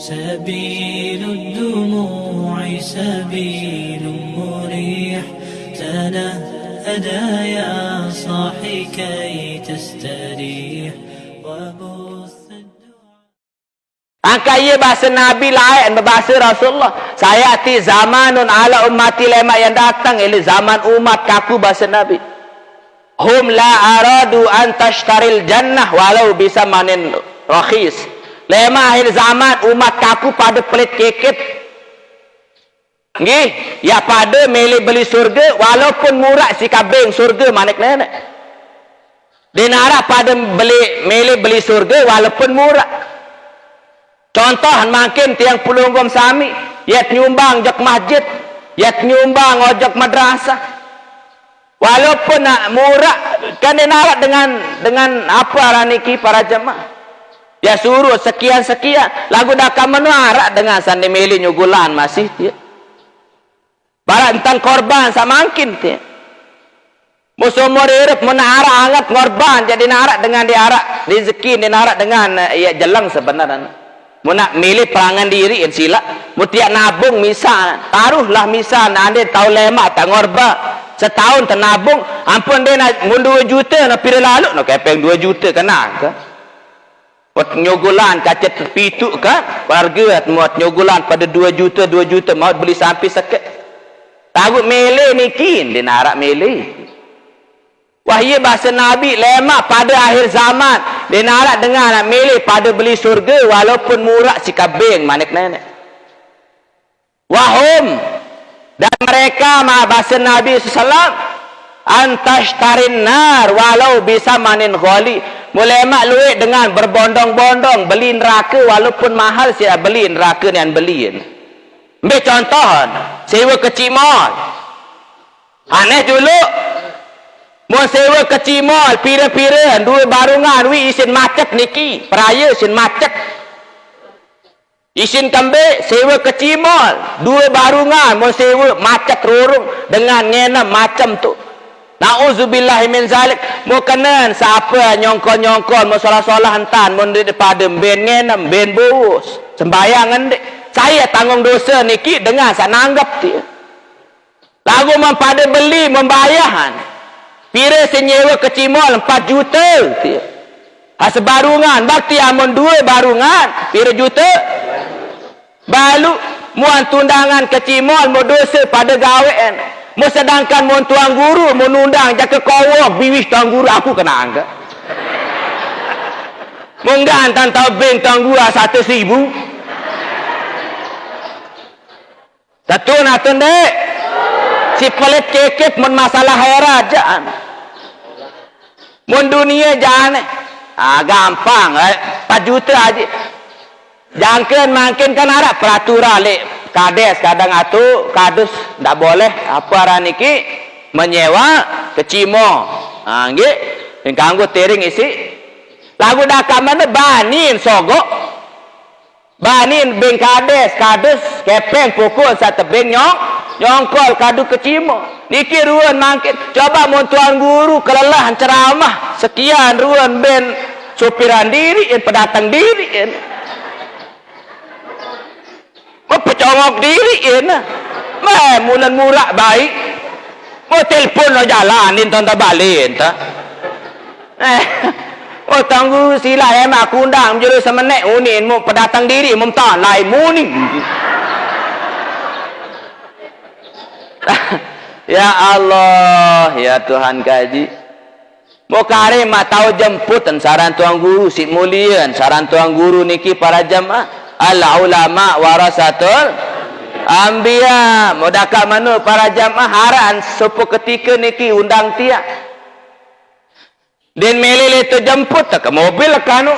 سبيل الدموع سبيل مريح تنهدى يا صاحي كي تستريح Angka ia bahasa Nabi lain berbahasa Rasulullah. Saya ati zamanun ala ummati lemak yang datang ini zaman umat kaku bahasa Nabi. Hum la aradu an tashtaril jannah walau bisa manin rakhis. Lemak akhir zaman umat kaku pada pelit kekit. Nggih, ya pada milih beli surga walaupun murah si kabing surga manik nenek. Dinara pada beli milih beli surga walaupun murah. Contoh makin tiang pulunggum sami, yat nyumbang jak masjid, yat nyumbang ojak madrasah. Walaupun nak murah, kan dia narak dengan dengan apa raniki para jemaah. Ya suruh sekian-sekian. Lagu dah kamu narak dengan sandi mili nyugulan masih dia. Barat entan korban sama makin dia. Musuh murid menarak angat korban jadi narak dengan diarak rezeki dia narak dengan ya jelang sebenarnya. Mu nak milih perangan diri kan sila. Mu tiap nabung misal. Taruhlah misal. Anda tahu lemak tak ngorba. Setahun tenabung. Ampun dia nak mu 2 juta. Nak pilih lalu. Nak kepeng 2 juta kena ke? Buat nyogulan kacet terpitu ke? Warga muat nyogulan pada 2 juta 2 juta. Mau beli sampai sakit. Tahu milih ni kin. Dia narak milih. Wahyu bahasa Nabi lemak pada akhir zaman. Dia nak dengar nak milih pada beli surga walaupun murah si kabing manik nenek. Wahum dan mereka mah bahasa Nabi sallam antash tarin nar walau bisa manin ghali. Mak luit dengan berbondong-bondong beli neraka walaupun mahal sia beli neraka ni an beliin. Ambil contoh sewa kecil mall. Aneh dulu Mau sewa ke Cimol, pira-pira, dua barungan, wi isin macet niki, peraya isin macet. Isin kambing, sewa ke Cimol, dua barungan, mau sewa macet rorong dengan ngena macam tu. Na'udzubillah min zalik. Kenan siapa nyongkol-nyongkol, mau solah-solah hantan, mau daripada ben ngena, ben bos. Sembayangan dek. Saya tanggung dosa niki dengan saya nanggap dia. Lagu mempada beli, membayarkan. Pira senyewa ke Cimol 4 juta. Ha sebarungan. Bakti amun dua barungan. Pira juta? Balu. Muan tundangan ke Cimol. Mu dosa pada gawean. Mu sedangkan mu tuan guru. Mu nundang jaka kawak. Biwis tuan guru. Aku kena anggap. Munggan tan tahu ben tuan guru satu ribu. Satu nak tundek si pelit kekit mun masalah hairat jangan mun dunia jangan ah gampang eh 4 juta aja jangken makin kan ada peraturan le kades kadang atu kadus ndak boleh. Apa raniki menyewa kecimo ha nggih. Yang kanggo tering isi. Lagu dah kamane banin sogok. Banin beng kades kadus kepeng pukul satu beng nyok nyongkol kadu kecimo niki ruan mangkin coba mau tuan guru kelelahan ceramah. Sekian ruan ben supiran diri in pedatang diri in mau pecongok diri in meh mulan murah baik. Mau telpon lo jalanin tonton balik ta eh Oh tanggu sila emak kundang menjadi semenek unin mu pedatang diri mu tak lain mu ni. Ya Allah ya Tuhan kaji. Mau kare mak tahu jemput saran tuan guru si mulian saran tuan guru niki para jamaah al ulama warasatul ambia mau dakak mana para jamaah haran sepo ketika niki undang tiak dan melele tu jemput tak ke mobil kanu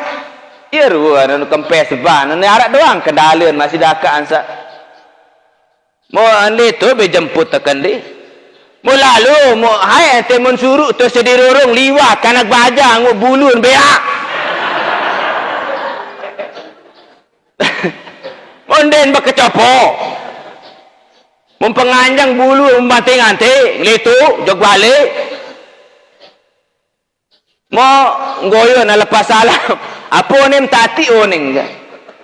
ya ruan anu kempes ban ni arak doang kendalian masih dakak ansa Mau ande tu be jemput tekan di. Mau lalu mau hai ente mun suruh tu sedih rorong liwat kanak baja ngu bulun bea. Monden bekecopo. Mun penganjang bulu mati ngante litu jog balik. Mau ngoyo na lepas salam. Apa ni tati oning.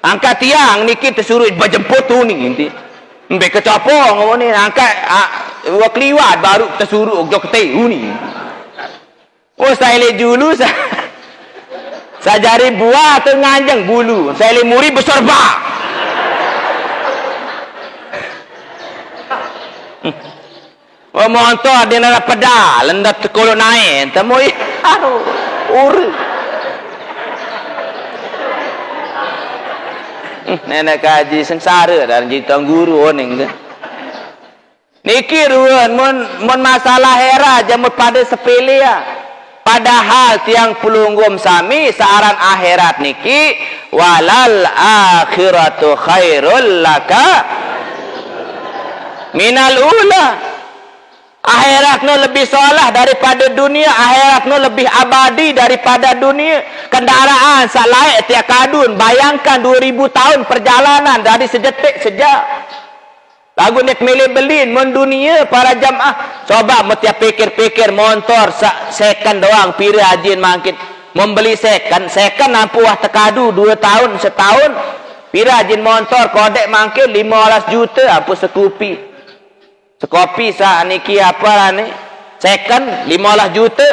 angkat tiang ni kita suruh berjemput tu ni nanti Mbak kecapong ni angkat ah, wak liwat baru kita suruh jok teu ni oh saya le dulu saya jari buah tu nganjeng bulu saya le muri besar Oh, montor dia nak pedal, lendat kolon naik, temu aduh. Hmm, nenek kaji sengsara dan cerita guru ni. Niki ruan mun mun masalah hera jamu pada sepele ya. Padahal tiang pelunggum sami searan akhirat niki walal akhiratu khairul laka minal ula akhirat no lebih solah daripada dunia. Akhirat no lebih abadi daripada dunia. Kendaraan sak tiap kadun bayangkan 2000 tahun perjalanan dari sejetik sejak lagu nek milih belin mon dunia para jamaah. Coba mesti pikir-pikir motor second doang pira hajin mangkit. Membeli second. Second nampu wah tekadu 2 tahun setahun. Pira hajin motor kodek mangkit 15 juta apa sekupi Sekopi sah niki apa lah ni? Second 15 juta.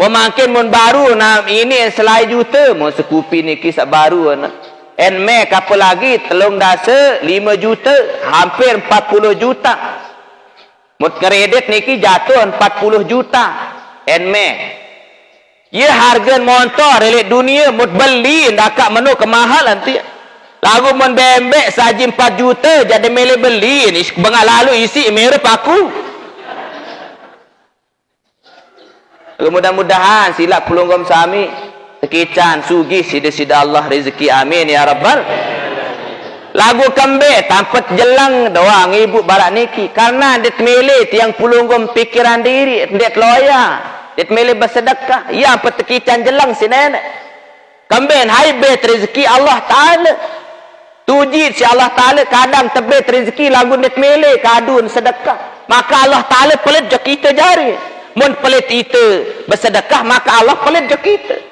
Mau makin mun baru nah ini selai juta, mau sekupi niki sak baru nah. En Mac apa lagi telung dasa 5 juta, hampir 40 juta. Mut kredit niki jatuh 40 juta. En Mac. Ya harga motor elit dunia mut beli ndak menu kemahal nanti. Lagu mon bembek saji 4 juta jadi mele beli. Ni bengal lalu isi merep aku. Mudah-mudahan silap pelunggom sami. Sekican sugi sida-sida Allah rezeki. Amin ya rabbal. Lagu kembe tampet jelang doang ibu barak niki. Karena det mele tiang pelunggom pikiran diri det loya det mele bersedekah. Ya petekican jelang si nenek. Hai bet rezeki Allah Taala Tuji si Allah Ta'ala kadang tebet rezeki lagu net mele kadun sedekah. Maka Allah Ta'ala pelit je kita jari. Mun pelit itu bersedekah maka Allah pelit je kita.